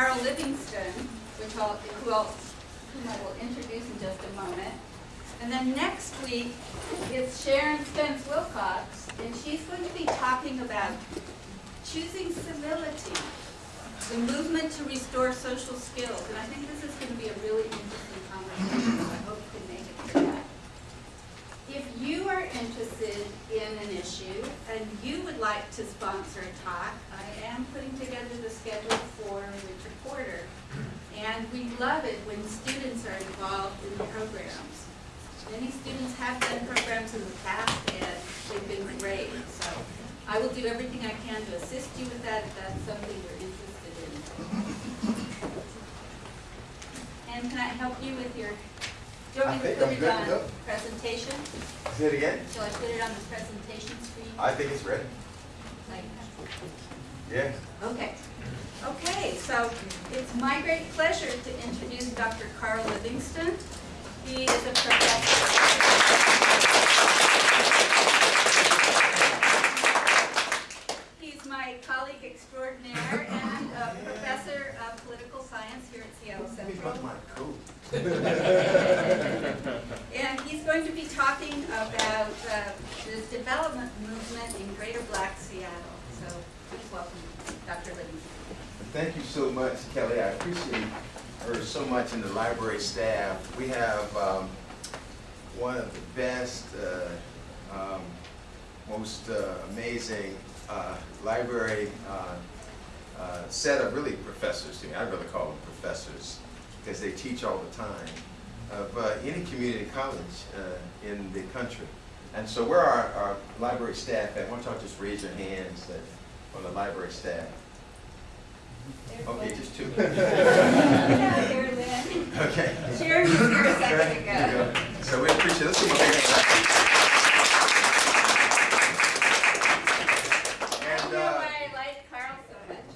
Carl Livingston, which I'll, who I'll, whom I will introduce in just a moment. And then next week is Sharon Spence Wilcox, and she's going to be talking about choosing civility, the movement to restore social skills. And I think this is going to be a really interesting conversation, so I hope you can make it for that. If you are interested in an issue and you would like to sponsor a talk, I am putting together the schedule for Richard Porter. And we love it when students are involved in the programs. Many students have done programs in the past and they've been great. So I will do everything I can to assist you with that if that's something you're interested in. And can I help you with your, do you I want me to think put it on go. presentation? Say it again? Shall I put it on the presentation screen? I think it's ready. Like, Yeah. Okay. Okay, so it's my great pleasure to introduce Dr. Carl Livingston. He is a professor. He's my colleague extraordinaire and a professor of political science here at Seattle Let me Central. And he's going to be talking about uh, the development movement in Greater Black Seattle. So please welcome Dr. Livingston. Thank you so much, Kelly. I appreciate her so much and the library staff. We have um, one of the best, uh, um, most uh, amazing uh, library uh, uh, set of really professors to me. I'd rather call them professors because they teach all the time of uh, any community college uh, in the country. And so where are our library staff at? Why don't y'all just raise your hands that, on the library staff? Okay, just two. Yeah, there, Lynn. Okay. Sharon was here a second ago. So we appreciate, let's give a big hand. I And, don't know uh, why I like Carl so much.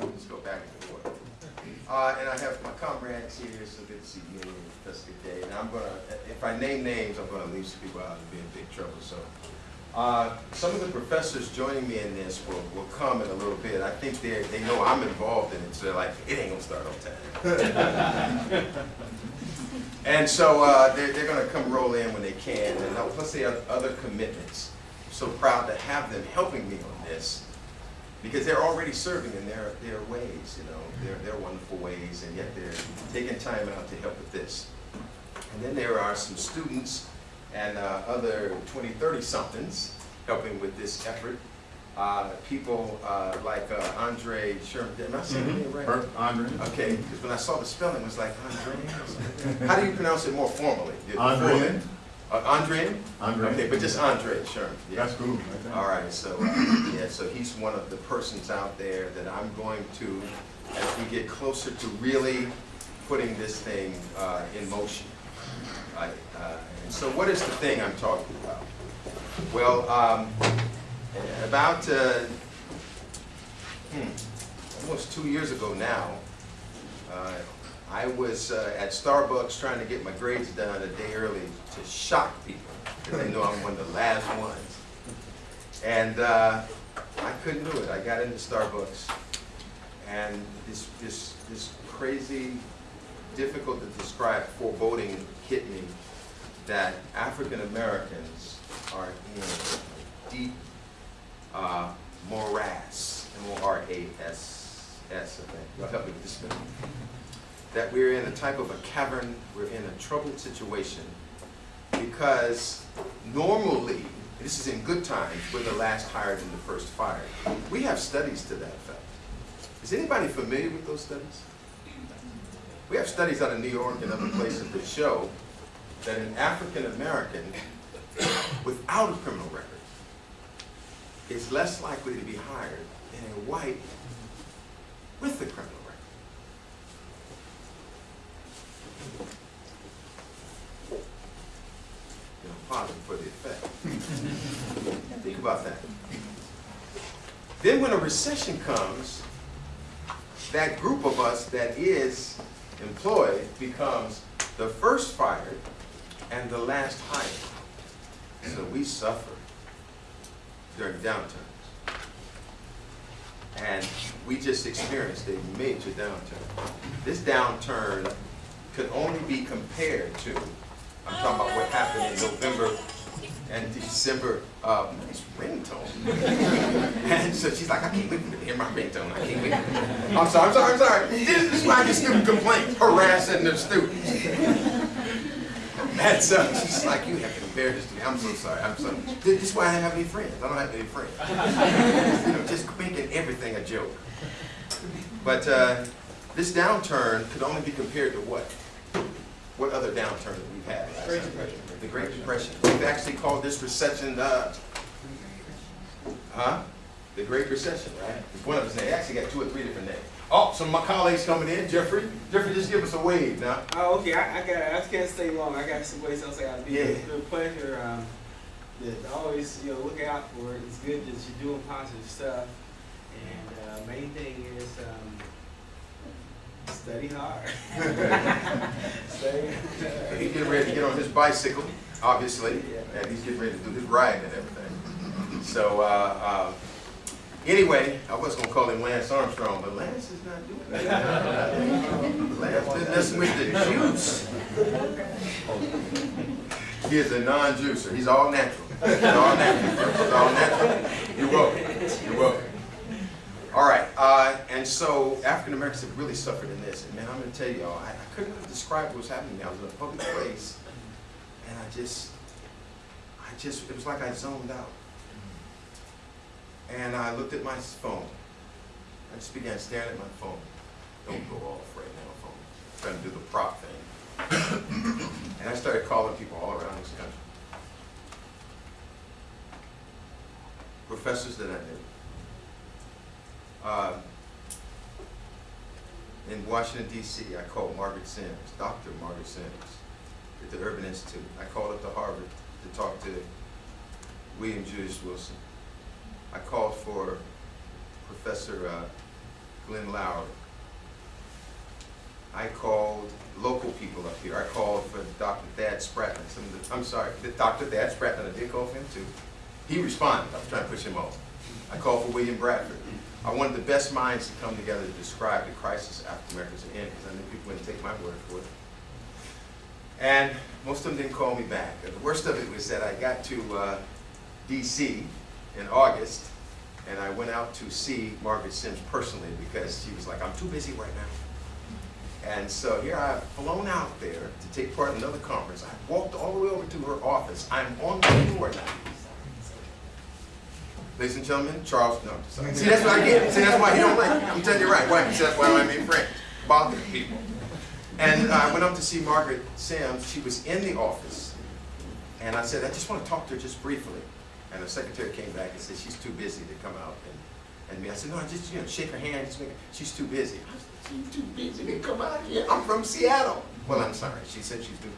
Let's go back and forth. Uh, and I have my here, so good to see you, Jessica Day. And I'm gonna, if I name names, I'm gonna leave some people out and be in big trouble, so. Uh, some of the professors joining me in this will, will come in a little bit. I think they, they know I'm involved in it, so they're like, it ain't gonna start on time. And so, uh, they're, they're gonna come roll in when they can, and uh, plus they have other commitments. So proud to have them helping me on this because they're already serving in their, their ways, you know, their, their wonderful ways, and yet they're taking time out to help with this. And then there are some students and uh, other 20, 30 somethings helping with this effort. Uh, people uh, like uh, Andre Sherman, am I saying his name right? Andre. Okay, because when I saw the spelling, it was like Andre. How do you pronounce it more formally? Andre. Uh, Andre? Andre. Okay, but just Andre sure. yeah. That's cool. All right, so, uh, yeah, so he's one of the persons out there that I'm going to, as we get closer to really putting this thing uh, in motion. I- uh, And so what is the thing I'm talking about? Well, um, about, uh, hmm, almost two years ago now, uh, I was uh, at Starbucks trying to get my grades done a day early to shock people, because they know I'm one of the last ones. And uh, I couldn't do it. I got into Starbucks, and this, this, this crazy, difficult to describe foreboding hit me that African Americans are in a deep uh, morass, M-O-R-A-S-S, I think. Help me with this. That we're in a type of a cavern, we're in a troubled situation because normally, this is in good times, we're the last hired and the first fired. We have studies to that effect. Is anybody familiar with those studies? We have studies out of New York and other places that show that an African American without a criminal record is less likely to be hired than a white with a criminal record. You know, pausing for the effect. Think about that. Then when a recession comes, that group of us that is employed becomes the first fired and the last hired. So we suffer during downturns. and we just experienced a major downturn. This downturn could only be compared to, I'm talking about what happened in November and December, um, it's ringtone. And so she's like, I can't wait to hear my ringtone, I can't wait. I'm sorry, I'm sorry, I'm sorry. This is why get student complaints, harassing their students. And so she's like, you have to embarrass this to me. I'm so sorry. I'm sorry. This is why I don't have any friends. I don't have any friends. you know, just making everything a joke. But uh, this downturn could only be compared to what? What other downturn that we've had? Great Depression. The Great Depression. We've actually called this recession the, huh? The Great Recession, right? It's one of names. It actually got two or three different names. Oh, some of my colleagues coming in. Jeffrey, Jeffrey, just give us a wave now. Oh, okay. I, I got. I can't stay long. I got some ways else I got to be. Yeah. It's been a pleasure. Um, that always, you know, look out for it. It's good that you're doing positive stuff. And uh, main thing is um, study hard. study. He's getting ready to get on his bicycle, obviously, Yeah. and he's getting ready to do his riding and everything. So, uh, uh, anyway, I was gonna call him Lance Armstrong, but Lance is not doing that. Lance been messing with the juice. He is a non-juicer, he's all natural. He's all natural, he's all natural. You're welcome, you're welcome. All right, uh, and so African Americans have really suffered in this. And man, I'm gonna tell y'all, I, I couldn't really describe what was happening. I was in a public place, and I just, I just, it was like I zoned out. And I looked at my phone. I just began staring at my phone. Don't go off right now, phone. Trying to do the prop thing. and I started calling people all around this country. Professors that I knew. Uh, in Washington D.C., I called Margaret Sims, Dr. Margaret Sims, at the Urban Institute. I called up to Harvard to talk to William Julius Wilson. I called for Professor uh, Glenn Loury. I called local people up here. I called for Dr. Thad Spratlen. Some of the, I'm sorry, Dr. Thad Spratlen. I did call for him too. He responded. I was trying to push him off. I called for William Bradford. I wanted the best minds to come together to describe the crisis African Americans are in because I knew people wouldn't take my word for it. And most of them didn't call me back. The worst of it was that I got to uh, D.C. in August and I went out to see Margaret Sims personally because she was like, I'm too busy right now. And so here I've flown out there to take part in another conference. I walked all the way over to her office. I'm on the floor now. Ladies and gentlemen, Charles, no, sorry. See, that's what I get. See, that's why he don't like, I'm telling you right, why? See, that's why I make friends, bothering people. And I went up to see Margaret Sims. She was in the office. And I said, I just want to talk to her just briefly. And the secretary came back and said, she's too busy to come out and, and me. I said, no, I just, you know, shake her hand, just make her, she's too busy. I said, she's too busy to come out here. I'm from Seattle. Well, I'm sorry. She said she's too.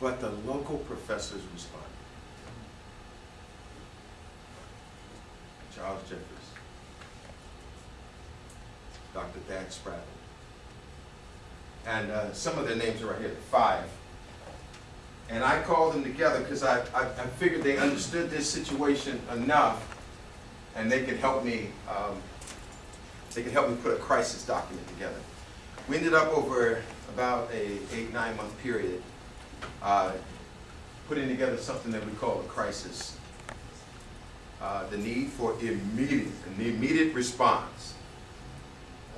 But the local professors responded. Charles Jeffries, Dr. Thad Sprattle. And uh, some of their names are right here, five. And I called them together because I, I, I figured they understood this situation enough and they could help me, um, they could help me put a crisis document together. We ended up over about a eight, nine month period uh, putting together something that we call a crisis. Uh, the need for immediate, an immediate response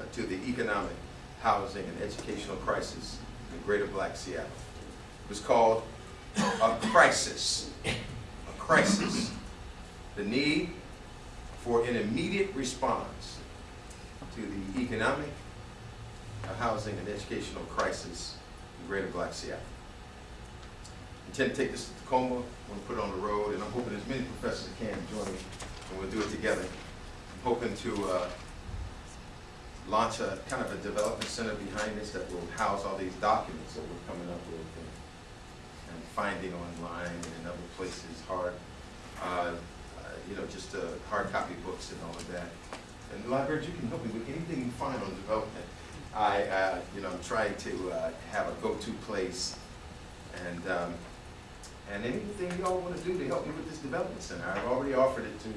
uh, to the economic, housing, and educational crisis in greater black Seattle. It was called a crisis, a crisis. The need for an immediate response to the economic, housing, and educational crisis in greater black Seattle intend to take this to Tacoma, want to put it on the road, and I'm hoping as many professors as can join me, and we'll do it together. I'm hoping to uh, launch a kind of a development center behind this that will house all these documents that we're coming up with and, and finding online and in other places, hard, uh, uh, you know, just uh, hard copy books and all of that. And libraries, you can help me with anything you find on development. I, uh, you know, I'm trying to uh, have a go-to place and um, And anything y'all want to do to help me with this development center, I've already offered it to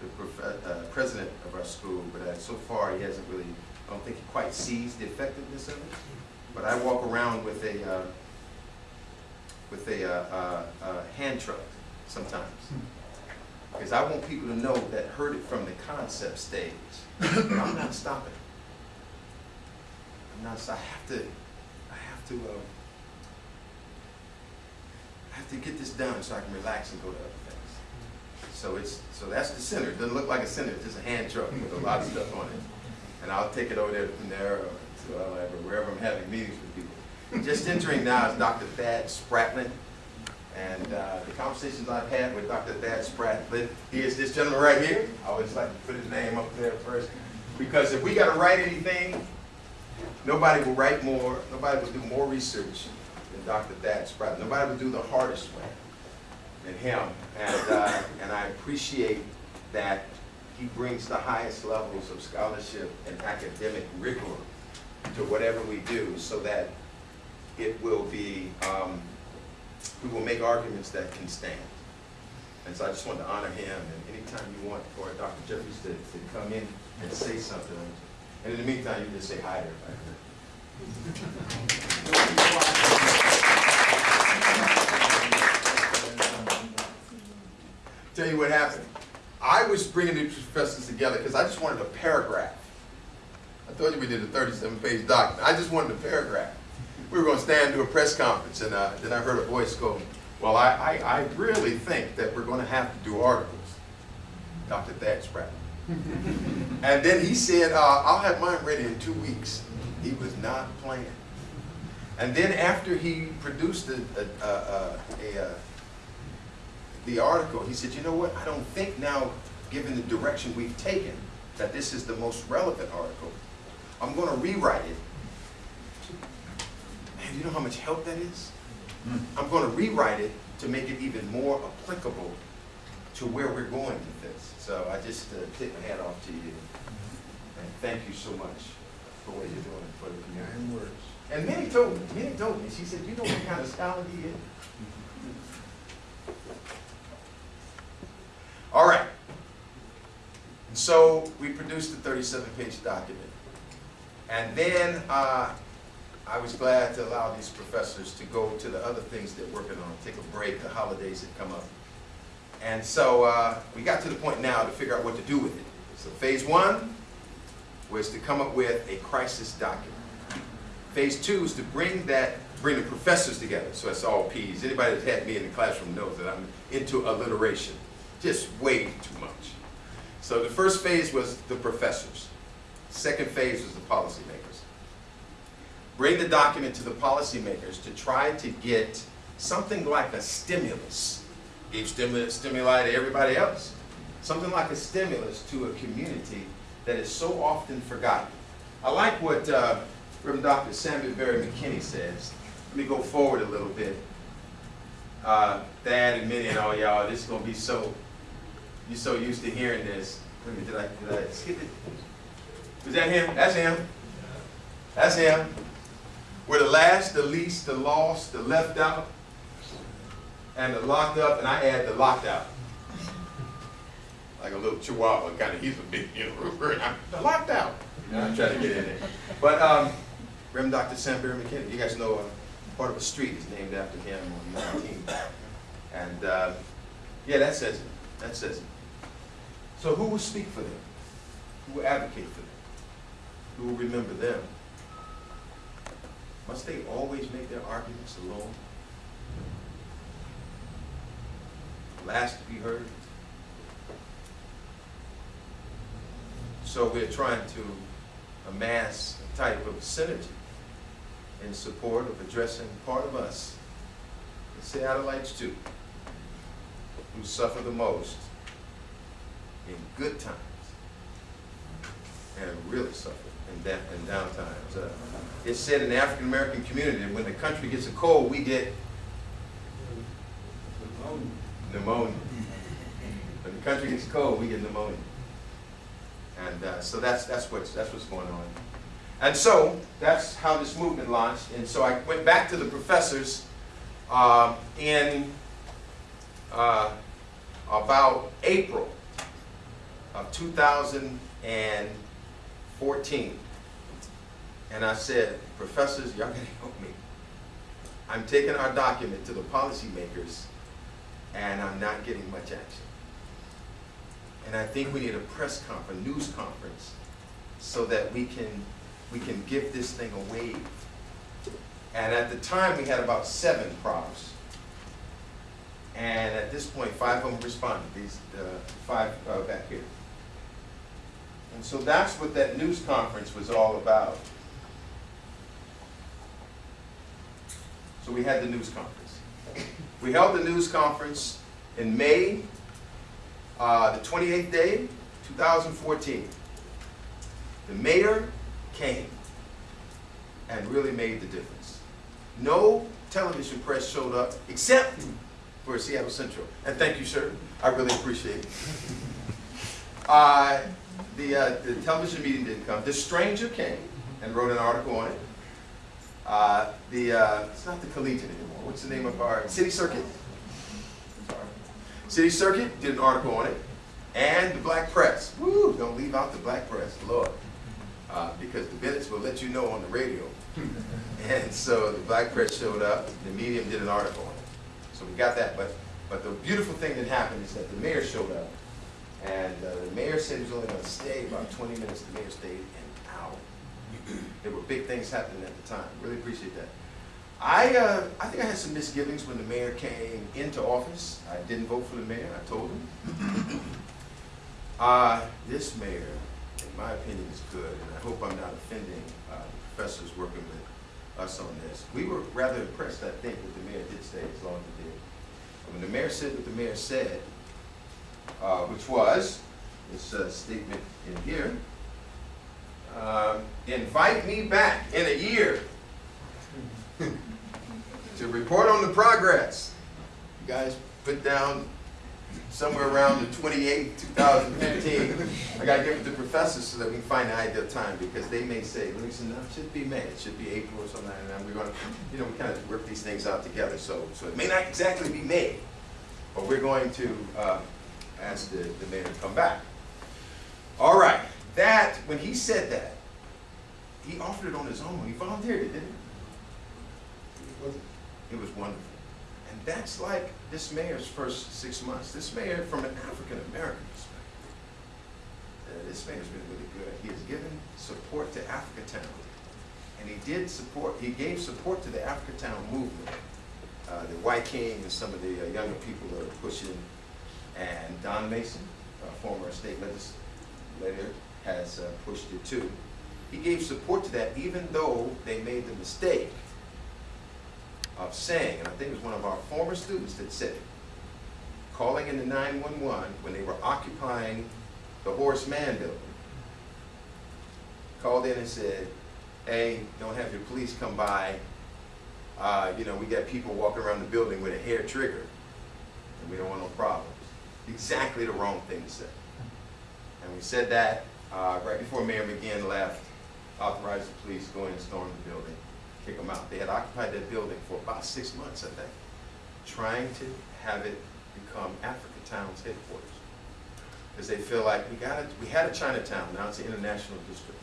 the uh, president of our school, but uh, so far he hasn't really, I don't think he quite sees the effectiveness of it. But I walk around with a, uh, with a, uh, uh, uh, hand truck sometimes. Because I want people to know that heard it from the concept stage. I'm not stopping. I'm not, I have to, I have to, have to get this done so I can relax and go to other things. So it's, so that's the center. It doesn't look like a center, it's just a hand truck with a lot of stuff on it. And I'll take it over there from there or to uh, wherever I'm having meetings with people. Just entering now is Dr. Thad Spratlen. And uh, the conversations I've had with Dr. Thad Spratlen, he is this gentleman right here. I always like to put his name up there first. Because if we gotta write anything, nobody will write more, nobody will do more research than Dr. Thad Spratlen. Nobody would do the hardest way than him. And, uh, and I appreciate that he brings the highest levels of scholarship and academic rigor to whatever we do so that it will be, um, we will make arguments that can stand. And so I just wanted to honor him, and anytime you want for Dr. Jeffries to, to come in and say something, and in the meantime, you just say hi to everybody. Tell you what happened. I was bringing the professors together because I just wanted a paragraph. I told you we did a 37-page document. I just wanted a paragraph. We were going to stand and do a press conference, and uh, then I heard a voice go, well, I, I, I really think that we're going to have to do articles. Dr. Thad Spratt. and then he said, uh, I'll have mine ready in two weeks. He was not playing. And then after he produced a, a, a, the article, he said, you know what, I don't think now, given the direction we've taken, that this is the most relevant article. I'm going to rewrite it. Man, you know how much help that is? I'm going to rewrite it to make it even more applicable to where we're going with this. So I just uh, tip my hat off to you. And thank you so much for what you're doing for the community. And many told me, Minnie told me, she said, you know what kind of scholar he is? All right. And so we produced a 37-page document. And then uh, I was glad to allow these professors to go to the other things they're working on, take a break, the holidays had come up. And so uh, we got to the point now to figure out what to do with it. So phase one was to come up with a crisis document. Phase two is to bring that, bring the professors together, so it's all P's. Anybody that's had me in the classroom knows that I'm into alliteration, just way too much. So the first phase was the professors. Second phase was the policymakers. Bring the document to the policymakers to try to get something like a stimulus. Gave stimulus, stimuli to everybody else. Something like a stimulus to a community that is so often forgotten. I like what uh, Reverend Dr. Samuel Berry McKinney says. Let me go forward a little bit. Uh, and Minnie and all y'all, this is gonna be so, you're so used to hearing this. Did I, did I skip it? Was that him? That's him. That's him. We're the last, the least, the lost, the left out, and the locked up, and I add the locked out. Like a little chihuahua, kind of, he's a big, you know, I'm the locked out. I'm trying to get in there. But, um, Reverend Dr. Sam Berry McKinney, you guys know, uh, part of a street is named after him on 19. And, uh, yeah, that says it, that says it. So who will speak for them? Who will advocate for them? Who will remember them? Must they always make their arguments alone? Last to be heard? So we're trying to amass a type of synergy in support of addressing part of us, the Seattleites too, who suffer the most in good times and really suffer in in down times. Uh, it's said in the African American community when the country gets a cold, we get pneumonia. When the country gets cold, we get pneumonia. And uh, so that's that's what's that's what's going on. And so that's how this movement launched. And so I went back to the professors um, in uh, about April of 2014. And I said, professors, y'all gonna help me. I'm taking our document to the policymakers and I'm not getting much action. And I think we need a press conference, news conference, so that we can, we can give this thing a wave. And at the time, we had about seven profs. And at this point, five of them responded, these, five uh, back here. And so that's what that news conference was all about. So we had the news conference. We held the news conference in May, uh, the 28th day, 2014. The mayor came and really made the difference. No television press showed up except for Seattle Central. And thank you, sir. I really appreciate it. Uh, the, uh, the television meeting didn't come. This stranger came and wrote an article on it. Uh, the, uh, it's not the Collegian anymore. What's the name of our, City Circuit? City Circuit did an article on it. And the black press. Woo, don't leave out the black press, Lord. Uh, because the Bennett's will let you know on the radio. and so the black press showed up, the medium did an article on it. So we got that, but, but the beautiful thing that happened is that the mayor showed up. And uh, the mayor said he was only gonna stay about twenty minutes, the mayor stayed an hour. There were big things happening at the time, really appreciate that. I, uh, I think I had some misgivings when the mayor came into office. I didn't vote for the mayor, I told him. Uh, this mayor, in my opinion, is good, and I hope I'm not offending, uh, the professors working with us on this. We were rather impressed, I think, that the mayor did stay as long as he did. When the mayor said what the mayor said, uh, which was, this uh, statement in here, um, invite me back in a year to report on the progress. You guys put down somewhere around the 28th, 2015. I gotta give it to the professors so that we can find the ideal time, because they may say, listen, it should be May, it should be April or something, and we're gonna, you know, we kind of work these things out together, so, so it may not exactly be May, but we're going to, uh, ask the, the mayor to come back. All right, that, when he said that, he offered it on his own, he volunteered it, didn't he? It wasn't. it was wonderful. And that's like this mayor's first six months. This mayor, from an African-American perspective, uh, this mayor's been really good. He has given support to Africatown. And he did support, he gave support to the Africatown movement. Uh, the Wyking and some of the uh, younger people that are pushing. And Dawn Mason, a former state legislator, has uh, pushed it too. He gave support to that even though they made the mistake of saying, and I think it was one of our former students that said it, calling in the 911 when they were occupying the Horace Mann building, called in and said, hey, don't have your police come by. Uh, you know, we got people walking around the building with a hair trigger, and we don't want no problems. Exactly the wrong thing to say. And we said that uh, right before Mayor McGinn left, authorized the police to go in and storm the building kick them out. They had occupied that building for about six months, I think, trying to have it become Africatown's headquarters. Because they feel like we got it, we had a Chinatown, now it's an international district.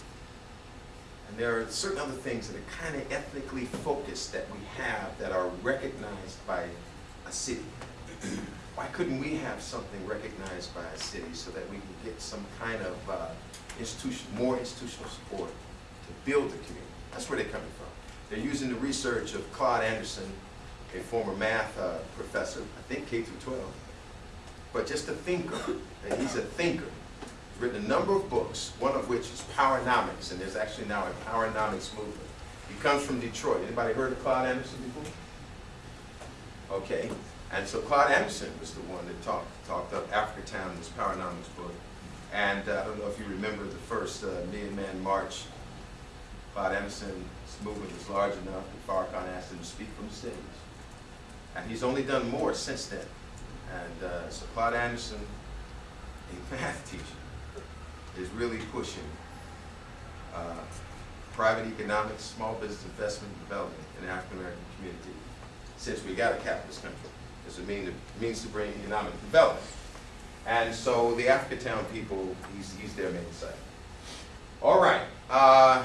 And there are certain other things that are kind of ethnically focused that we have that are recognized by a city. Why couldn't we have something recognized by a city so that we can get some kind of uh, institution, more institutional support to build the community? That's where they're coming from. They're using the research of Claude Anderson, a former math uh, professor, I think K through 12, but just a thinker. And he's a thinker. He's written a number of books, one of which is Powernomics, and there's actually now a Powernomics movement. He comes from Detroit. Anybody heard of Claude Anderson before? Okay. And so Claude Anderson was the one that talked, talked up Africatown in this Powernomics book. And uh, I don't know if you remember the first uh, Million Man March. Claude Anderson's movement was large enough that Farrakhan asked him to speak from the stage. And he's only done more since then. And uh, so Claude Anderson, a math teacher, is really pushing uh, private economics, small business investment development in the African American community since we got a capitalist country. As a means, means to bring economic development. And so the Africatown people, he's, he's their main site. All right, uh,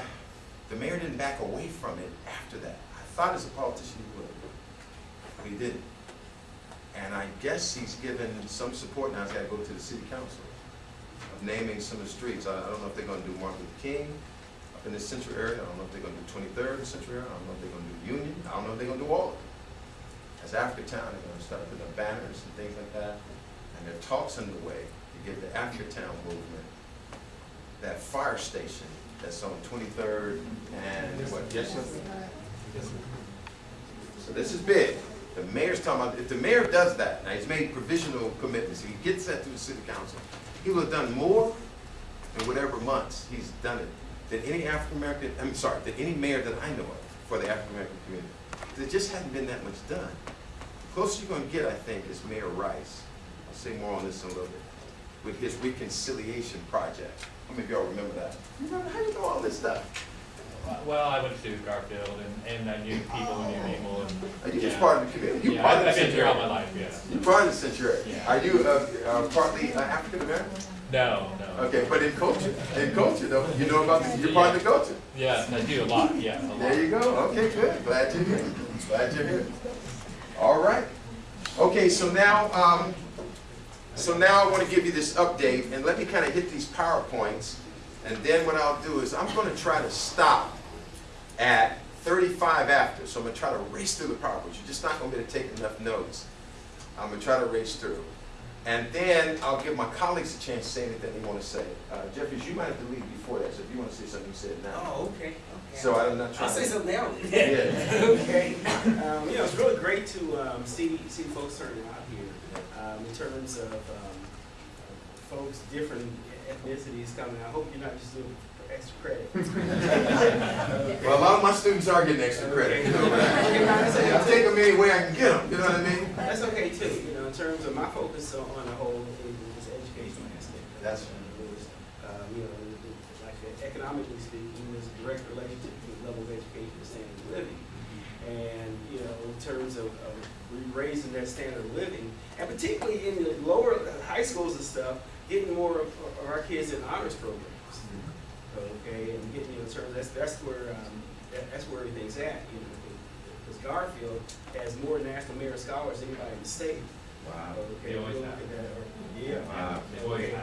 the mayor didn't back away from it after that. I thought as a politician he would, but he didn't. And I guess he's given some support, now he's gotta go to the city council of naming some of the streets. I, I don't know if they're gonna do Martin Luther King up in the central area, I don't know if they're gonna do Twenty-third in the Central area, I don't know if they're gonna do Union, I don't know if they're gonna do all of it. As Africatown, they're gonna start putting up banners and things like that, and there are talks underway to give the Africatown movement that fire station that's on Twenty-third and what, yes, sir? So this is big. The mayor's talking about, if the mayor does that, now he's made provisional commitments, if he gets that through the city council, he will have done more in whatever months he's done it than any African American, I'm sorry, than any mayor that I know of for the African American community. There just hasn't been that much done. The Closest you're gonna get, I think, is Mayor Rice. I'll say more on this in a little bit. With his reconciliation project. How many of y'all remember that? You remember, how you know all this stuff? Well, I went to Garfield and, and I knew people and knew people and. Are you just yeah. part of the community? You're Yeah, part I've of the I've been here all my life, yes. You're part of the Centurion. Yeah. Are you, uh, uh, partly uh, African American? No, no. Okay, but in culture, in culture though, you know about, the- you're part of the culture. Yes, I do a lot, yeah, a lot. There you go, okay, good, glad you're here, glad you're here. All right, okay, so now, um, so now I want to give you this update, and let me kind of hit these PowerPoints, and then what I'll do is, I'm going to try to stop at thirty-five after, so I'm going to try to race through the PowerPoints, you're just not going to be able to take enough notes. I'm going to try to race through. And then I'll give my colleagues a chance to say anything they want to say. Uh, Jeffries, you might have to leave before that, so if you want to say something, you say it now. Oh, okay. So I'm not trying I'll to. say something now. Yeah. Okay. Um, you know, it's really great to, um, see, see folks turning out here, um, in terms of, um, folks, different ethnicities coming. I hope you're not just doing it for extra credit. Okay. Well, a lot of my students are getting extra credit, you know, but I say, take them any way I can get them, you know what I mean? That's okay too, you know, in terms of my focus on, on the whole is, is educational aspect. That's- Is, Um, you know, it- economically speaking, there's a direct relationship between the level of education and standard of living. And, you know, in terms of, of raising that standard of living, and particularly in the lower high schools and stuff, getting more of, of our kids in honors programs. Okay, and getting, you know, in terms, that's, that's where, um, that, that's where everything's at, you know, because Garfield has more national merit scholars than anybody in the state. Wow. Okay, They always have. that, Yeah. Wow. Okay.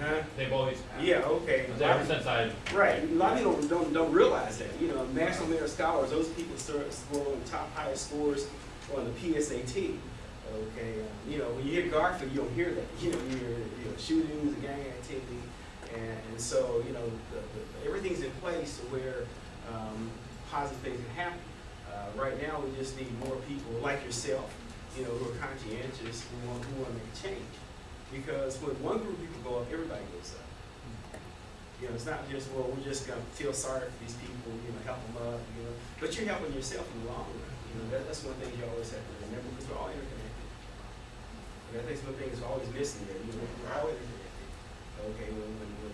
Huh? They've always have. Yeah, okay. Because Ever since I, Right, a lot of people don't, don't, don't realize that, you know, national merit scholars, those people start scoring top highest scores on the PSAT. Okay, um, you know, when you hear Garfield, you don't hear that, you know, you hear, you know, shootings, gang activity, and, and so, you know, the, the, everything's in place where, um, positive things can happen. Uh, right now, we just need more people like yourself, you know, who are conscientious, who want, who want to make change. Because when one group of people go up, everybody goes up. You know, it's not just, well, we're just gonna feel sorry for these people, you know, help them up, you know, but you're helping yourself in the long run. You know, that, that's one thing you always have to remember, because we're all interconnected. And I think the things are always missing there, you know, we're all interconnected. Okay, when, when, when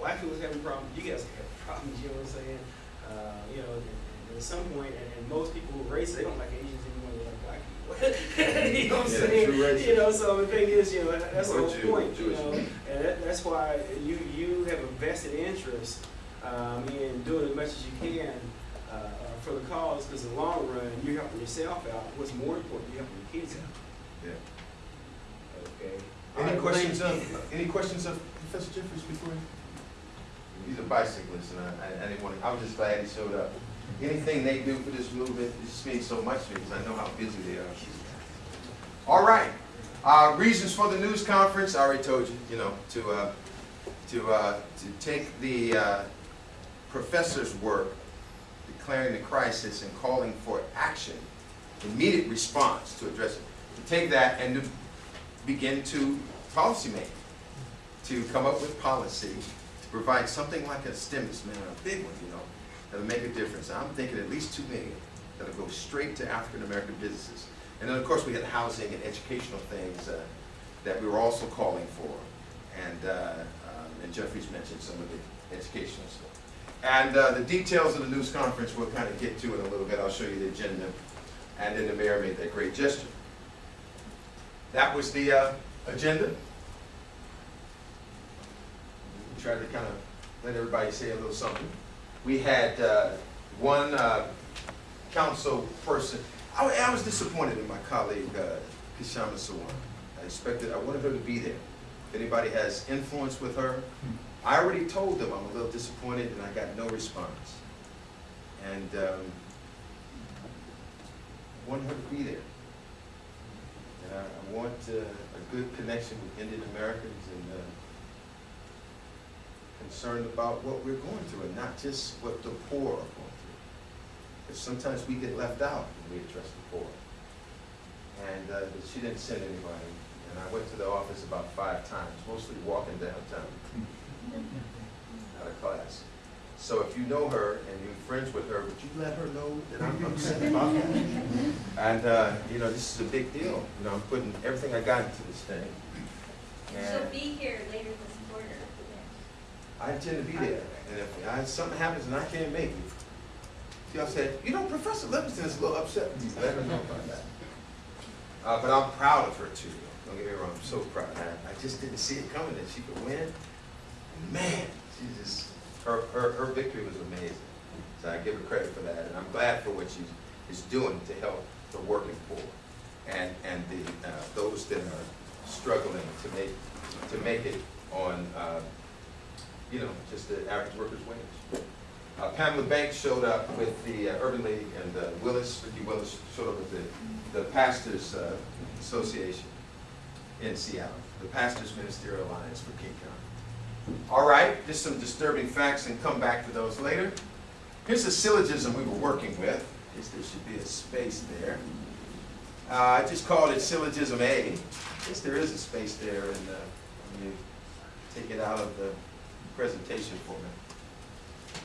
black people was having problems, you guys have problems, you know what I'm saying? Uh, you know, and at some point, and, and most people who racist, they don't like Asians anymore, they like black people. You know what I'm Yeah, saying? true. You know, so the thing is, you know, that- that's the whole Jew- point, you know? And that, that's why you, you have a vested interest, um, in doing as much as you can, uh, for the cause, because in the long run, you're helping yourself out. What's more important, you're helping your kids out, Yeah. okay? Any right, questions of, any questions of Professor Jeffries before? you- He's a bicyclist, and I, I- I didn't want to, I was just glad he showed up. Anything they do for this movement, it just means so much to me, because I know how busy they are. All right, uh, reasons for the news conference, I already told you, you know, to, uh, to, uh, to take the, uh, professor's work, declaring the crisis and calling for action, immediate response to address it. To take that and to begin to policy make, to come up with policy, to provide something like a stimulus, man, a big one, you know, that'll make a difference. I'm thinking at least two million that'll go straight to African-American businesses. And then, of course, we had housing and educational things uh, that we were also calling for. And, uh, um, and Jeffries mentioned some of the educational stuff. And uh, the details of the news conference we'll kind of get to in a little bit. I'll show you the agenda. And then the mayor made that great gesture. that was the uh, agenda. Tried to kind of let everybody say a little something. We had uh, one uh, council person, I I was disappointed in my colleague, uh, Kshama Sawant. I expected, I wanted her to be there. If anybody has influence with her, I already told them I'm a little disappointed and I got no response. And um, I want her to be there. And I, I want uh, a good connection with Indian Americans concerned about what we're going through and not just what the poor are going through. Because sometimes we get left out when we address the poor. And uh, she didn't send anybody. And I went to the office about five times, mostly walking downtown out of class. So if you know her and you're friends with her, would you let her know that I'm upset about that? And, uh, you know, this is a big deal. You know, I'm putting everything I got into this thing. She'll be here later this. I intend to be there. And if I- something happens and I can't make it, y'all said, you know, Professor Livingston is a little upset with you. Let her know about that. Uh, but I'm proud of her too. Don't get me wrong, I'm so proud. I, I just didn't see it coming that she could win. Man, she just, her, her, her victory was amazing. So I give her credit for that, and I'm glad for what she is doing to help the working poor and, and the, uh, those that are struggling to make, to make it on, uh, you know, just the average worker's wage. Uh, Pamela Banks showed up with the uh, Urban League, and uh, Willis, Ricky Willis showed up with the, the Pastors uh, Association in Seattle, the Pastors Ministerial Alliance for King County. All right, just some disturbing facts and come back to those later. Here's a syllogism we were working with. Guess there should be a space there. Uh, I just called it syllogism A. I guess there is a space there and uh, you take it out of the presentation format.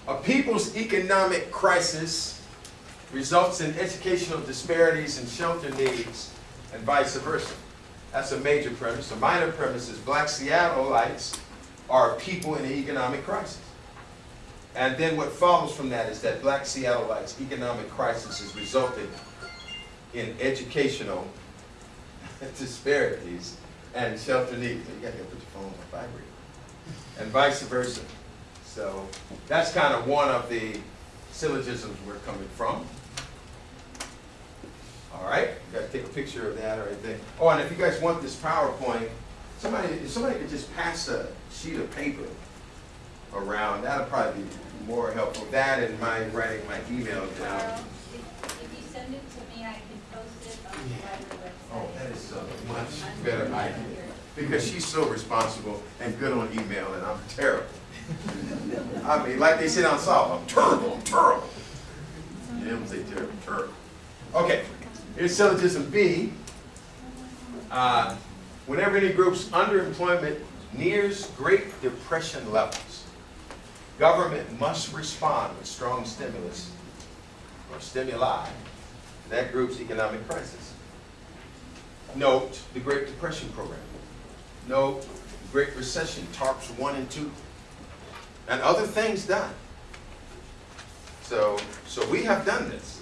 A people's economic crisis results in educational disparities and shelter needs and vice versa. That's a major premise. A minor premise is black Seattleites are people in an economic crisis. And then what follows from that is that black Seattleites' economic crisis is resulting in educational disparities and shelter needs. You gotta put your phone on vibrate. And vice versa. So that's kind of one of the syllogisms we're coming from. All right, you gotta take a picture of that or anything. Oh, and if you guys want this PowerPoint, somebody, if somebody could just pass a sheet of paper around, that'll probably be more helpful. That and my writing my email down. Carl, if, if you send it to me, I can post it on the library website. Oh, that is so much better idea. Because she's so responsible and good on email and I'm terrible. I mean, like they say down south, I'm terrible, I'm terrible. You don't say terrible, terrible. Okay, here's syllogism B. Uh, Whenever any group's underemployment nears Great Depression levels, government must respond with strong stimulus or stimuli to that group's economic crisis. Note the Great Depression program. The Great Recession, TARPs one and two, and other things done. So, so we have done this.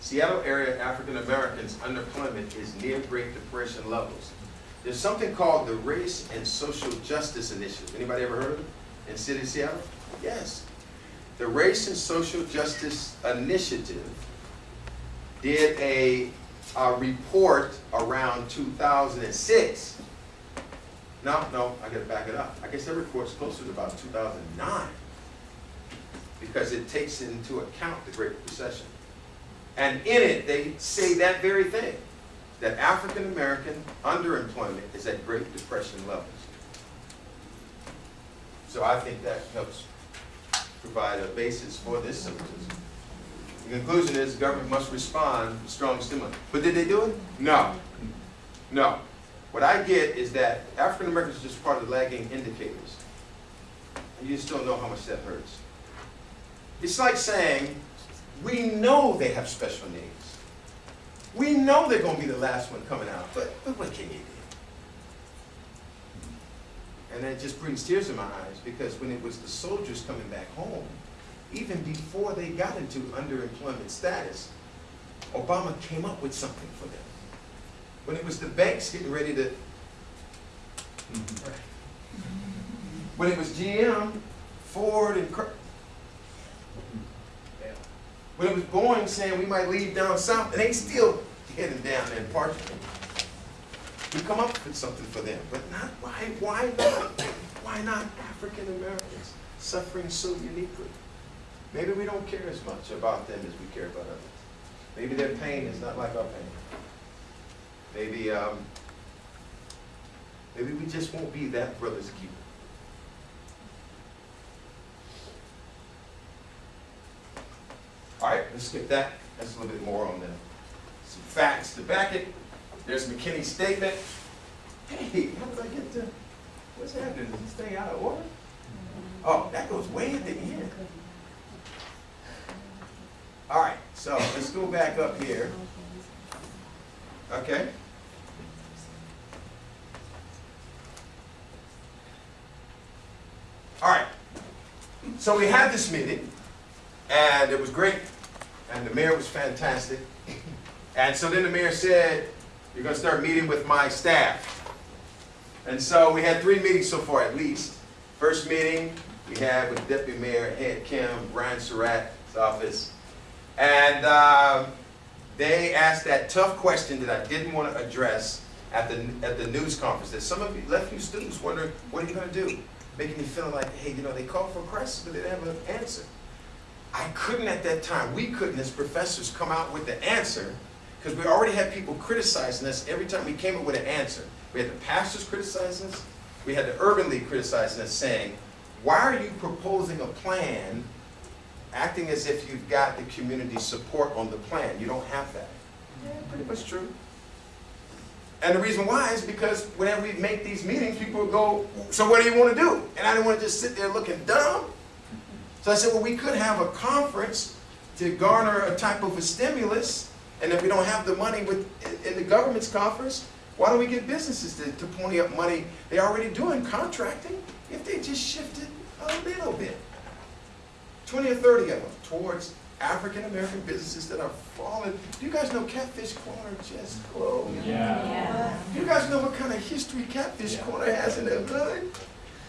Seattle area African Americans unemployment is near Great Depression levels. There's something called the Race and Social Justice Initiative. Anybody ever heard of it in city of Seattle? Yes. The Race and Social Justice Initiative did a, a report around 2006. No, no, I gotta back it up. I guess that report's closer to about 2009 because it takes into account the Great Recession. And in it, they say that very thing, that African American underemployment is at Great Depression levels. So I think that helps provide a basis for this syllogism. The conclusion is government must respond with strong stimulus. But did they do it? No. No. What I get is that African Americans are just part of the lagging indicators. And you just don't know how much that hurts. It's like saying, we know they have special needs. We know they're gonna be the last one coming out, but, but what can you do? And that just brings tears in my eyes because when it was the soldiers coming back home, even before they got into underemployment status, Obama came up with something for them. When it was the banks getting ready to, mm-hmm. when it was GM, Ford, and when it was Boeing saying we might leave down south, and they still heading down there in Parkland. We come up with something for them, but not, why, why not? Why not African Americans suffering so uniquely? Maybe we don't care as much about them as we care about others. Maybe their pain is not like our pain. Maybe, um, maybe we just won't be that brother's keeper. All right, let's skip that. That's a little bit more on the, some facts to back it. There's McKinney's statement. Hey, how did I get to, what's happening? Is this thing out of order? Oh, that goes way at the end. All right, so let's go back up here. Okay? All right. So we had this meeting, and it was great, and the mayor was fantastic. And so then the mayor said, you're gonna start meeting with my staff. And so we had three meetings so far at least. First meeting, we had with Deputy Mayor Ed Kim, Brian Surratt's office. And um, they asked that tough question that I didn't want to address at the, at the news conference. That some of you left you students wondering, what are you going to do? Making me feel like, hey, you know, they called for crisis, but they didn't have an answer. I couldn't at that time, we couldn't as professors come out with the answer because we already had people criticizing us every time we came up with an answer. We had the pastors criticizing us, we had the Urban League criticizing us saying, why are you proposing a plan acting as if you've got the community support on the plan? You don't have that. Yeah, pretty much true. And the reason why is because whenever we make these meetings, people go, so what do you want to do? And I didn't want to just sit there looking dumb. So I said, well, we could have a conference to garner a type of a stimulus, and if we don't have the money with, in the government's coffers, why don't we get businesses to, to pony up money? They're already doing contracting. If they just shifted a little bit, 20 or 30 of them towards African American businesses that are falling. Do you guys know Catfish Corner just closed? Yeah. Do you guys know what kind of history Catfish Yeah. Corner has in their hood?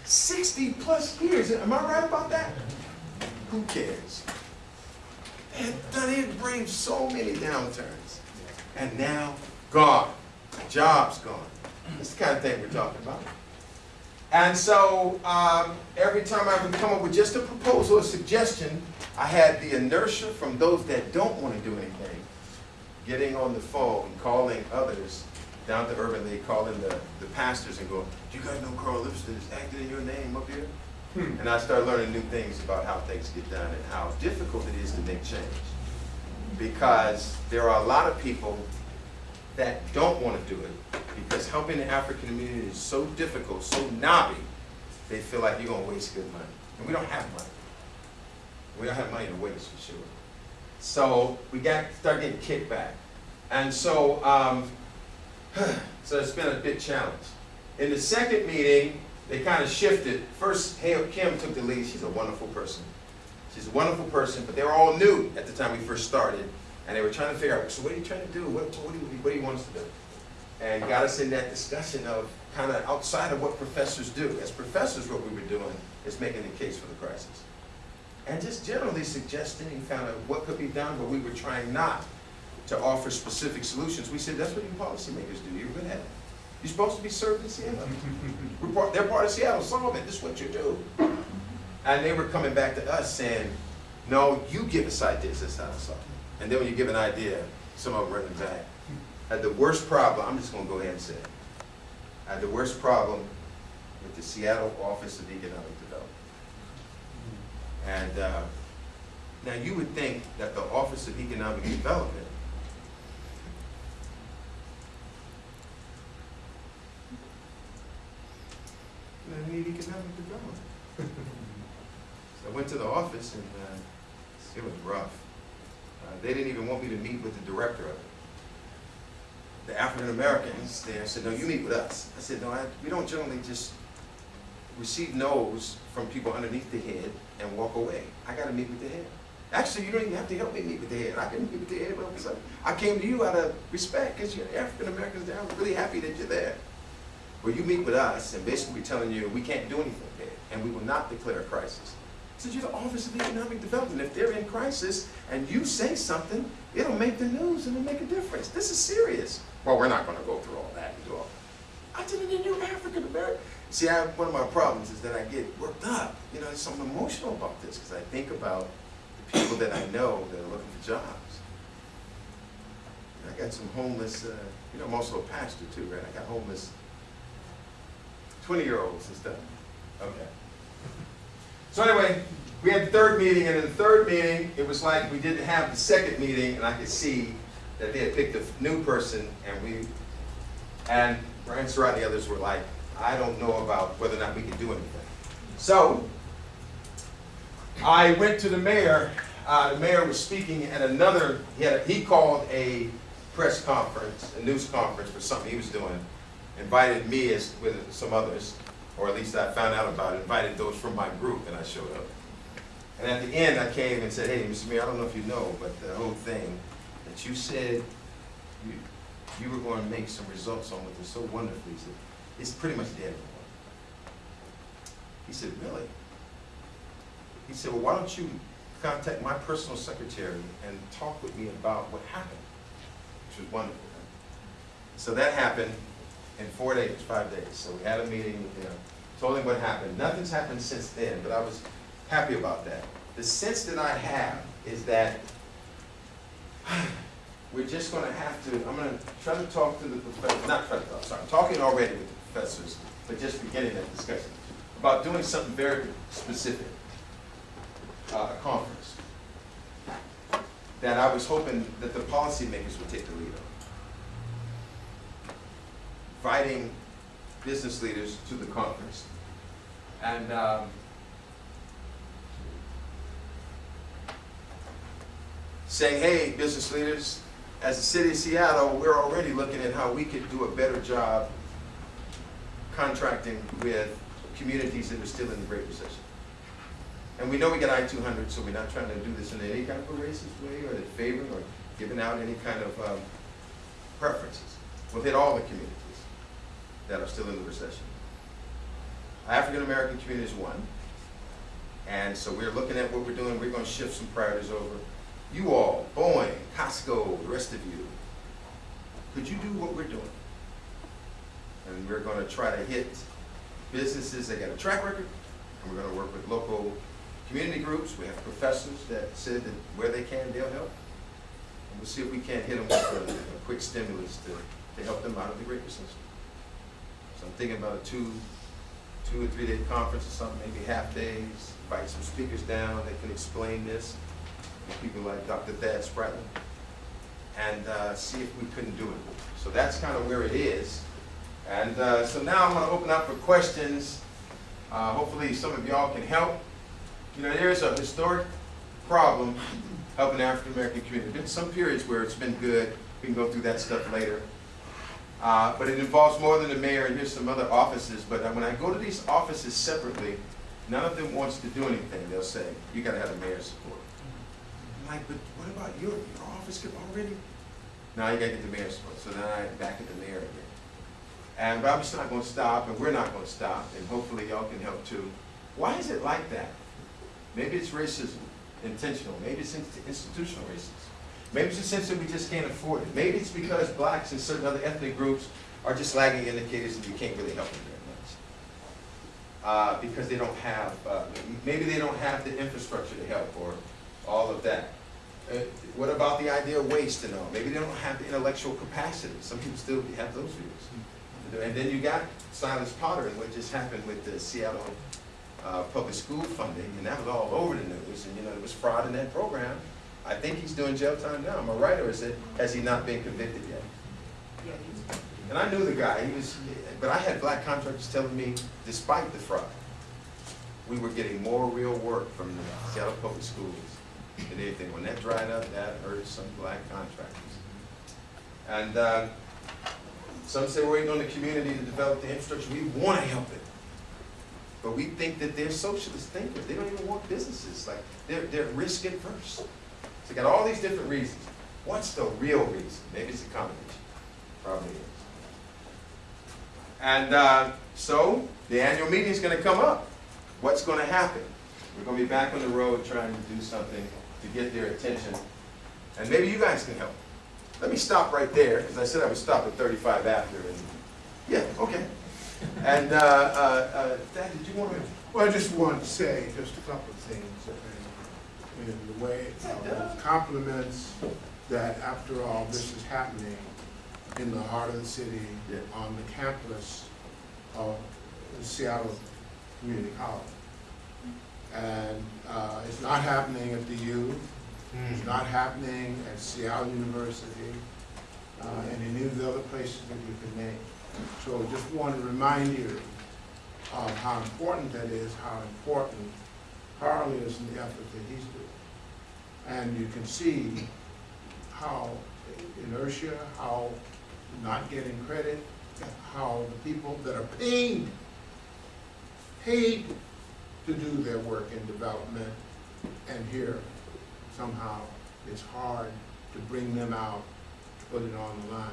60 plus years. Am I right about that? Who cares? They had done it, braved so many downturns. And now, gone. Jobs gone. That's the kind of thing we're talking about. And so, um, every time I would come up with just a proposal, a suggestion, I had the inertia from those that don't want to do anything, getting on the phone, and calling others down to Urban League, calling the, the pastors and going, do you guys know Carl Livingston is acting in your name up here? Hmm. And I started learning new things about how things get done and how difficult it is to make change. Because there are a lot of people that don't want to do it because helping the African community is so difficult, so knobby, they feel like you're going to waste good money. And we don't have money. We don't have money to waste for sure. So we got start getting kicked back. And so, um, so it's been a big challenge. In the second meeting, they kind of shifted. First, Kim took the lead. She's a wonderful person. She's a wonderful person, but they were all new at the time we first started. And they were trying to figure out, so what are you trying to do? What, what, do, you, what do you want us to do? And got us in that discussion of kind of outside of what professors do. As professors, what we were doing is making the case for the crisis. And just generally suggesting kind of what could be done, but we were trying not to offer specific solutions. We said, that's what you policymakers do. You're good at it. You're supposed to be served in Seattle. Part, they're part of Seattle. Solve it. This is what you do. And they were coming back to us saying, no, you give us ideas. That's how to solve it. And then when you give an idea, some of them run it back. I had the worst problem, I'm just going to go ahead and say it. I had the worst problem with the Seattle Office of Economic Development. And uh, now you would think that the Office of Economic Development they need economic development. so I went to the office and uh, it was rough. Uh, they didn't even want me to meet with the director of it. The African Americans there said, no, you meet with us. I said, no, I, we don't generally just receive no's from people underneath the head and walk away. I got to meet with the head. Actually, you don't even have to help me meet with the head. I can meet with the head. So I came to you out of respect because you're African Americans there. I'm really happy that you're there. Well, you meet with us, and basically we're telling you we can't do anything and we will not declare a crisis. I said, you're the Office of Economic Development. If they're in crisis and you say something, it'll make the news and it'll make a difference. This is serious. Well, we're not going to go through all that and do all I said, and then you're African American. See, I, one of my problems is that I get worked up. You know, so I'm emotional about this because I think about the people that I know that are looking for jobs. I got some homeless, uh, you know, I'm also a pastor too, right? I got homeless 20-year-olds and stuff. Okay. So anyway, we had the third meeting, and in the third meeting, it was like we didn't have the second meeting, and I could see that they had picked a new person, and we, and Brian Surratt and the others were like, I don't know about whether or not we can do anything. So, I went to the mayor, uh, the mayor was speaking at another, he had, a- he called a press conference, a news conference for something he was doing, invited me as, with some others, or at least I found out about it, invited those from my group, and I showed up. And at the end, I came and said, hey, Mr. Mayor, I don't know if you know, but the whole thing, that you said you, you were going to make some results on it so wonderfully, he said, it's pretty much dead. He said, really? He said, well, why don't you contact my personal secretary and talk with me about what happened? Which was wonderful. So that happened in four days, five days. So we had a meeting with him, told him what happened. Nothing's happened since then, but I was happy about that. The sense that I have is that we're just gonna have to, I'm gonna try to talk to the professor, not try to talk, sorry, I'm talking already with the professors, but just beginning that discussion, about doing something very specific, uh, a conference, that I was hoping that the policymakers would take the lead on. Inviting business leaders to the conference, and, um, saying, hey, business leaders, as the city of Seattle, we're already looking at how we could do a better job contracting with communities that are still in the Great Recession. And we know we got I-200, so we're not trying to do this in any kind of a racist way or in favoring or giving out any kind of um, preferences. We'll hit all the communities that are still in the recession. African-American community is one. And so we're looking at what we're doing. We're going to shift some priorities over. You all, Boeing, Costco, the rest of you, could you do what we're doing? And we're going to try to hit businesses that got a track record, and we're going to work with local community groups. We have professors that said that where they can, they'll help. And we'll see if we can't hit them with a, a quick stimulus to, to help them out of the Great Recession. So I'm thinking about a two, two or three day conference or something, maybe half days, invite some speakers down that can explain this people like Dr. Thad Spratlen, and uh, see if we couldn't do it. So that's kind of where it is. And uh, so now I'm going to open up for questions. Uh, hopefully some of y'all can help. You know, there's a historic problem helping the African American community. There's been some periods where it's been good. We can go through that stuff later. Uh, but it involves more than the mayor, and here's some other offices. But when I go to these offices separately, none of them wants to do anything. They'll say, you got to have the mayor's support. I'm like, but what about your, your office could already? Now you gotta get the mayor's support, so then I'm back at the mayor again. And, just not gonna stop, and we're not gonna stop, and hopefully y'all can help too. Why is it like that? Maybe it's racism, intentional, maybe it's in- institutional racism. Maybe it's a sense that we just can't afford it. Maybe it's because blacks and certain other ethnic groups are just lagging indicators that you can't really help them very much. Uh, because they don't have, uh, maybe they don't have the infrastructure to help, or all of that. Uh, What about the idea of waste and all? Maybe they don't have the intellectual capacity. Some people still have those views. And then you got Silas Potter and what just happened with the Seattle uh, public school funding, and that was all over the news, and you know, there was fraud in that program. I think he's doing jail time now, am I right, or is it, has he not been convicted yet? And I knew the guy, he was, but I had black contractors telling me, despite the fraud, we were getting more real work from the Seattle Public Schools than anything. When that dried up, that hurt some black contractors. And uh, some say we're waiting on the community to develop the infrastructure. We want to help it. But we think that they're socialist thinkers. They don't even want businesses. Like they're they're risk adverse. So you got all these different reasons. What's the real reason? Maybe it's a combination. Probably is. And uh, so the annual meeting is going to come up. What's going to happen? We're going to be back on the road trying to do something to get their attention. And maybe you guys can help. Let me stop right there, because I said I would stop at 35 after. And yeah, okay. And uh, uh, uh, Thad, did you want to? Well, I just wanted to say just a couple of things, in the way, of compliments that after all, this is happening in the heart of the city, Yeah. on the campus of Seattle Community College. And uh, it's not happening at the U, it's not happening at Seattle University, uh, and any of the other places that you can name. So just want to remind you of how important that is, how important Carl is in the effort that he's doing. And you can see how inertia, how not getting credit, how the people that are paid, paid to do their work in development, and here somehow it's hard to bring them out, to put it on the line.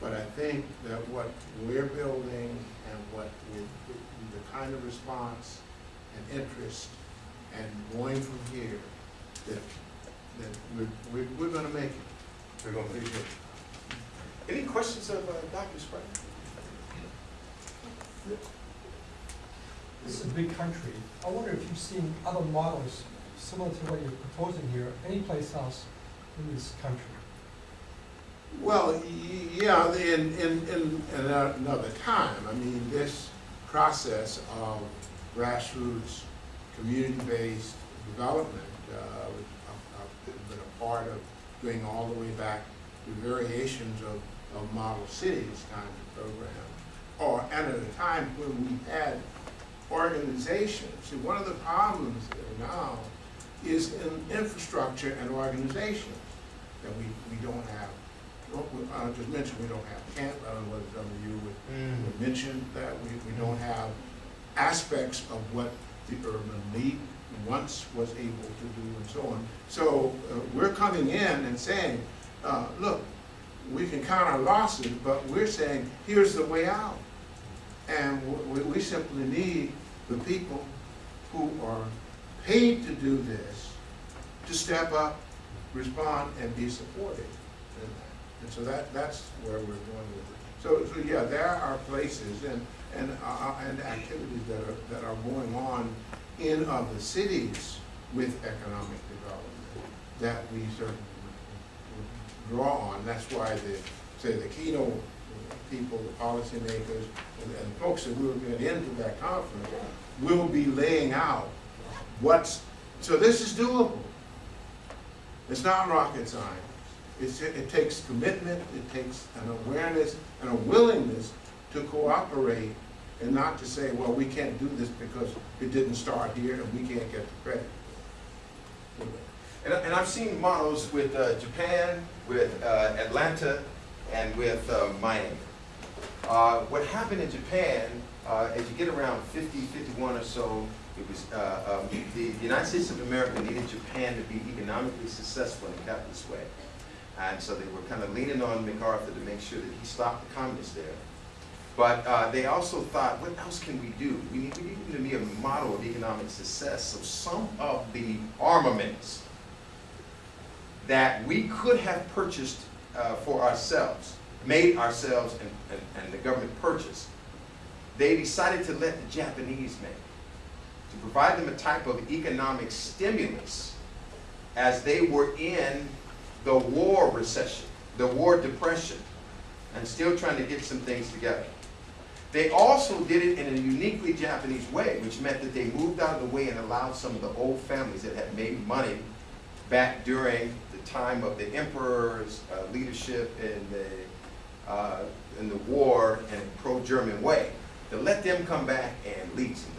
But I think that what we're building and what we, the kind of response and interest and going from here, that, that we're, we're, we're gonna make it. We're going to Appreciate it. Any questions of uh, Dr. Spratlen? This is a big country. I wonder if you've seen other models similar to what you're proposing here, anyplace else in this country? Well, yeah, in, in, in another time, I mean, this process of grassroots, community-based development, uh, which I've, I've been a part of going all the way back to variations of, of model cities kind of program. Or, at a time when we had organizations, see, one of the problems now is in infrastructure and organization that we, we don't have I just mentioned we don't have camp, I don't know whether some of you would, would mention that, we, we don't have aspects of what the urban league once was able to do and so on. So, uh, we're coming in and saying, uh, look, we can count our losses, but we're saying, here's the way out. And we, we simply need the people who are paid to do this to step up, respond, and be supported. And so that, that's where we're going with it. So, so yeah, there are places and, and, uh, and activities that are, that are going on in other cities with economic development that we certainly draw on. That's why the, say, the keynote people, the policymakers, and, and folks that will get into that conference will be laying out what's, so this is doable. It's not rocket science. It's, it takes commitment, it takes an awareness and a willingness to cooperate and not to say, well, we can't do this because it didn't start here and we can't get the credit. And, and I've seen models with uh, Japan, with uh, Atlanta, and with uh, Miami. Uh, what happened in Japan, uh, as you get around 50, 51 or so, it was, uh, um, the United States of America needed Japan to be economically successful in a capitalist way. And so they were kind of leaning on MacArthur to make sure that he stopped the communists there. But uh, they also thought, what else can we do? We need, we need to be a model of economic success. So some of the armaments that we could have purchased uh, for ourselves, made ourselves and, and, and the government purchased, they decided to let the Japanese make, provide them a type of economic stimulus as they were in the war recession, the war depression, and still trying to get some things together. They also did it in a uniquely Japanese way, which meant that they moved out of the way and allowed some of the old families that had made money back during the time of the emperor's uh, leadership in the, uh, in the war in a pro-German way, to let them come back and lead some.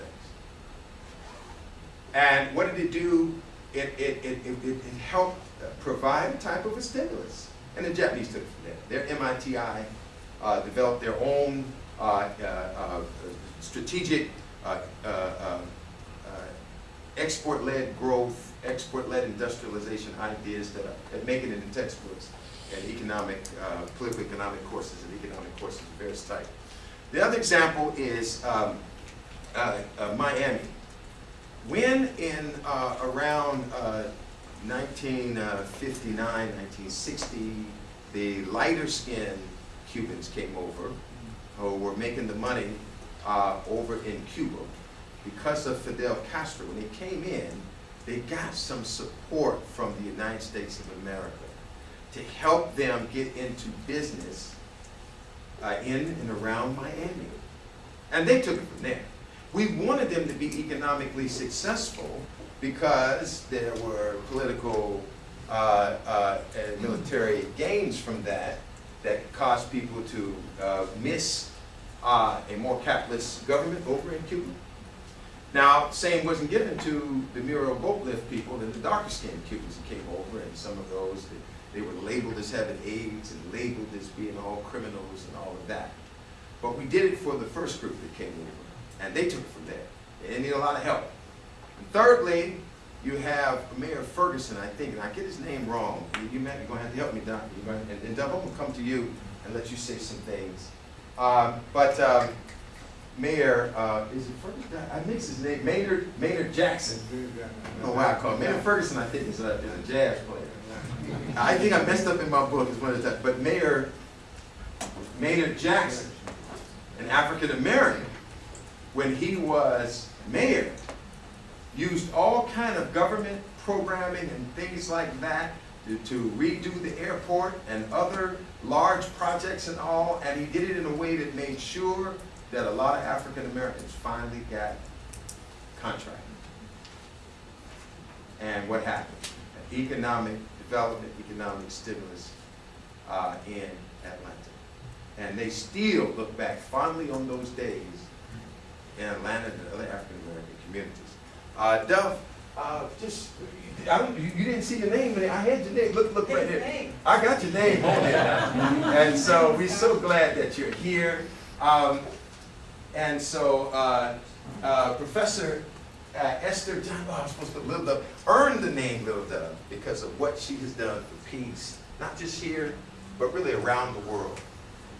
And what did it do? It, it, it, it, it helped provide a type of a stimulus. And the Japanese took it from there. Their MITI uh, developed their own uh, uh, uh, strategic uh, uh, export-led growth, export-led industrialization ideas that are, make it into textbooks and economic, political economic courses and economic courses of various types. The other example is um, Miami. When in uh, around uh, 1959, 1960, the lighter skinned Cubans came over who were making the money uh, over in Cuba because of Fidel Castro. When they came in, they got some support from the United States of America to help them get into business uh, in and around Miami. And they took it from there. We wanted them to be economically successful because there were political uh, uh, and military gains from that that caused people to uh, miss uh, a more capitalist government over in Cuba. Now, same wasn't given to the Mariel Boatlift people, the darker skinned Cubans that came over, and some of those, they, they were labeled as having AIDS and labeled as being all criminals and all of that. But we did it for the first group that came over, and they took it from there. They didn't need a lot of help. And thirdly, you have Mayor Ferguson, I think, and I get his name wrong. You're gonna have to help me, Doc. And, and Dove, I'm gonna come to you and let you say some things. Um, but, um, Mayor, uh, is it Ferguson? I mix his name, Maynard, Maynard Jackson. I don't know why I call him. Ferguson, I think, is a, is a jazz player. I think I messed up in my book, is one of the but Mayor Maynard Jackson, an African American, when he was mayor, used all kind of government programming and things like that to, to redo the airport and other large projects and all, and he did it in a way that made sure that a lot of African Americans finally got contracted. And what happened? An economic development, economic stimulus uh, in Atlanta. And they still look back fondly on those days in Atlanta and other African American communities. Uh, Dove, uh, just, I you, you didn't see your name, it. I had your name, look, look right here. I got your name on there. And so we're so glad that you're here. Um, and so, uh, uh, Professor uh, Esther John, oh, I'm supposed to put Lil Dove, earned the name Lil Dove because of what she has done for peace, not just here, but really around the world.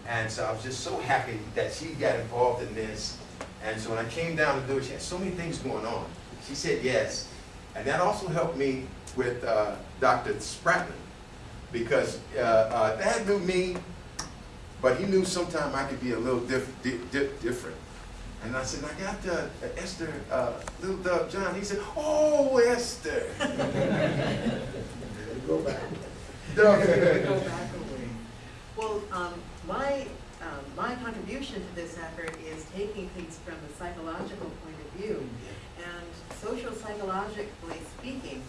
And so I was just so happy that she got involved in this. And so when I came down to do it, she had so many things going on. She said yes. And that also helped me with uh, Dr. Spratlen because uh, uh, Thad knew me, but he knew sometime I could be a little diff di di different. And I said, I got uh, Esther, uh, little Dove John. He said, oh, Esther. Go back. Go back a way. Well, um, my, my contribution to this effort is taking things from the psychological point of view. And social psychologically speaking,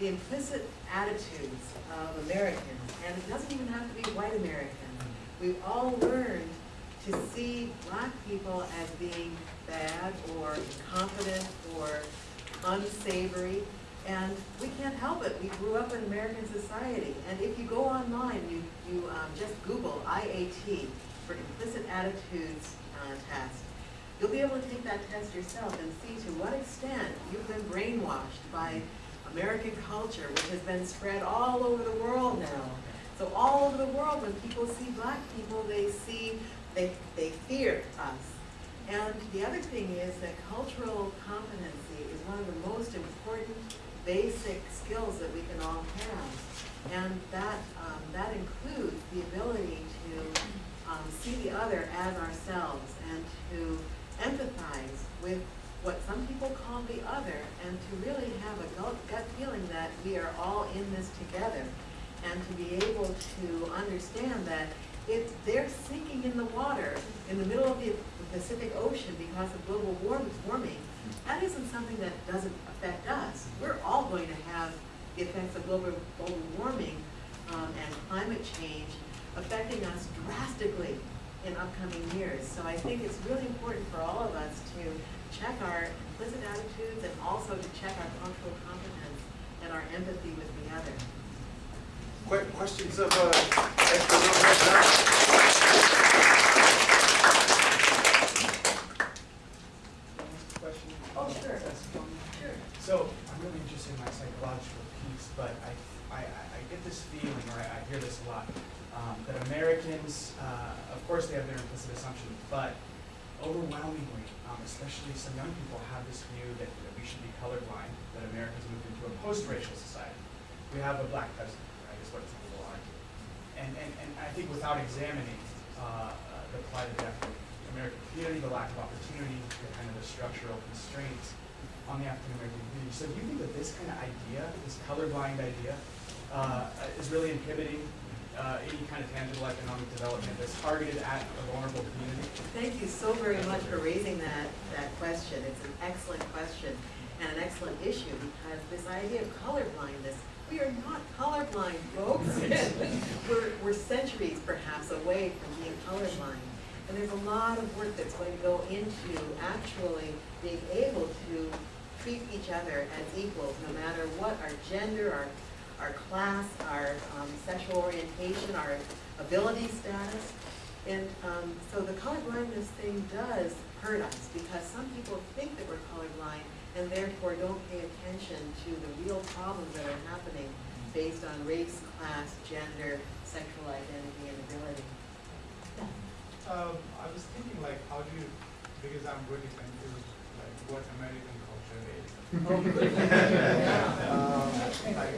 the implicit attitudes of Americans, and it doesn't even have to be white Americans, we've all learned to see black people as being bad or incompetent or unsavory, and we can't help it. We grew up in American society, and if you go online, you, you um, just Google IAT for implicit attitudes uh, test, you'll be able to take that test yourself and see to what extent you've been brainwashed by American culture, which has been spread all over the world now. So all over the world, when people see black people, they see, they, they fear us. And the other thing is that cultural competency is one of the most important basic skills that we can all have. And that, um, that includes the ability to um, see the other as ourselves and to empathize with what some people call the other and to really have a gut, feeling that we are all in this together and to be able to understand that if they're sinking in the water in the middle of the Pacific Ocean because of global warming, that isn't something that doesn't affect us. We're all going to have the effects of global, global warming um, and climate change affecting us drastically in upcoming years. So I think it's really important for all of us to check our implicit attitudes and also to check our cultural competence and our empathy with the other. Que- Questions of uh, Esther Lil Dove John? So I'm really interested in my psychological piece, but I, I, I- I get this feeling, or I, I hear this a lot, um, that Americans, uh, of course they have their but overwhelmingly, um, especially some young people have this view that, that we should be colorblind, that America's moved into a post-racial society. We have a black president, right, is what some people argue. And, and, and I think without examining, uh, uh, the plight of the American community, the lack of opportunity, the kind of the structural constraints on the African American community. So do you think that this kind of idea, this colorblind idea, uh, is really inhibiting uh, any kind of tangible economic development that's targeted at a vulnerable community? Thank you so very much for raising that, that question. It's an excellent question and an excellent issue because this idea of colorblindness, we are not colorblind, folks. We're, we're centuries perhaps away from being colorblind. And there's a lot of work that's going to go into actually being able to treat each other as equals, no matter what our gender, our, our class, our um, sexual orientation, our ability status. And um, so the colorblindness thing does hurt us because some people think that we're colorblind and therefore don't pay attention to the real problems that are happening based on race, class, gender, sexual identity, and ability. Um, I was thinking like, how do you, because I'm really confused, like what American. Um, like,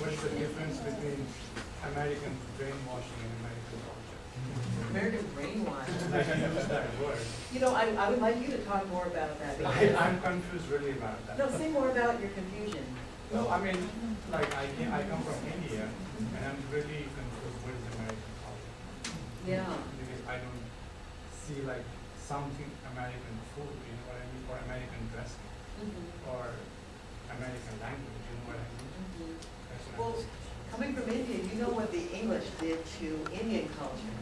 what's the difference between American brainwashing and American culture? American brainwash. Like, I use that word. You know, I, I would like you to talk more about that. I, I'm confused really about that. No, say more about your confusion. No, I mean, like, I I come from India, and I'm really confused what is American culture. Yeah. Because I don't see like something American food, you know what I mean, or American Mhm. or American language, you know what I mean? Mhm. What Well, coming from India, you know what the English did to Indian culture.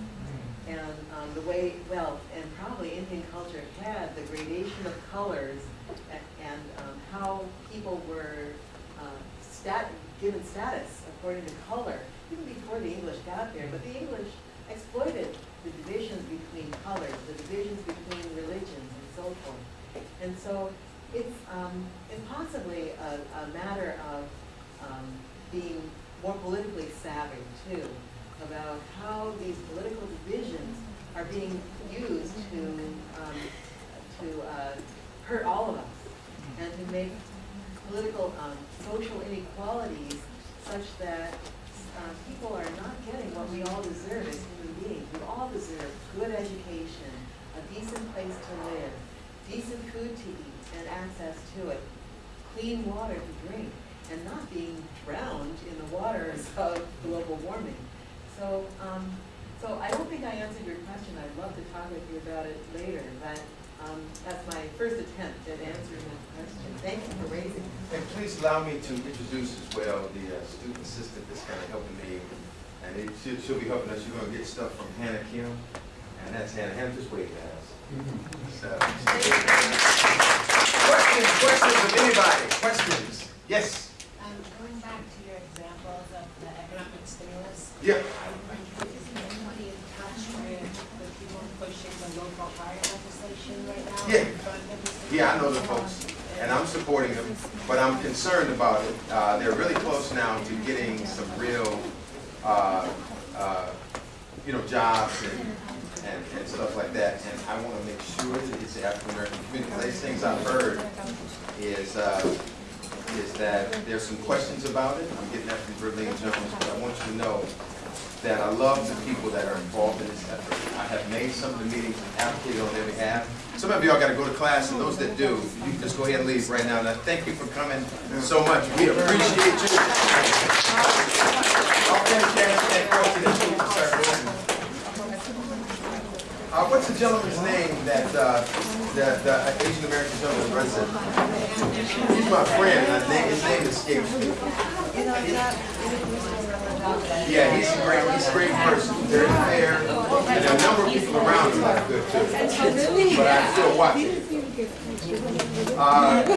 And um, the way, well, and probably Indian culture had the gradation of colors a- and um, how people were uh, stat, given status according to color, even before the English got there. But the English exploited the divisions between colors, the divisions between religions and so forth. And so it's, um, possibly a, a matter of um, being more politically savvy too, about how these political divisions are being used to, um, to uh, hurt all of us and to make political, um, social inequalities such that uh, people are not getting what we all deserve as human beings. We all deserve good education, a decent place to live, decent food to eat and access to it, clean water to drink, and not being drowned in the waters of global warming. So, um, so I don't think I answered your question. I'd love to talk with you about it later, but um, that's my first attempt at answering that question. Thank you for raising it. And please allow me to introduce as well the uh, student assistant that's kind of helping me. And it, she'll, she'll be helping us. You're gonna get stuff from Hannah Kim. And that's Hannah. Hannah, just wave at us. So, questions, questions of anybody? Questions? Yes? Um, going back to your examples of the economic stimulus, Yeah. is anybody in touch with the people pushing the local hire legislation right now? Yeah. in front of the Yeah, I know the folks, and I'm supporting them, but I'm concerned about it. Uh, they're really close now to getting some real, uh, uh, you know, jobs and, and, and stuff like that. And I want to make sure that it's the African American community. One of these things I've heard is, uh, is that there's some questions about it. I'm getting that from Berlin Jones, but I want you to know that I love the people that are involved in this effort. I have made some of the meetings and advocated on their behalf. Some of y'all gotta go to class, and those that do, you can just go ahead and leave right now. And I thank you for coming so much. We appreciate you. Y'all finish that, that you can start moving. Uh, what's the gentleman's name that, uh, the, the Asian American gentleman it? He's my friend, I think his name escapes me. Yeah, he's a great, he's a great person, very fair, and a number of people around him are good too. But I still watch it. Uh,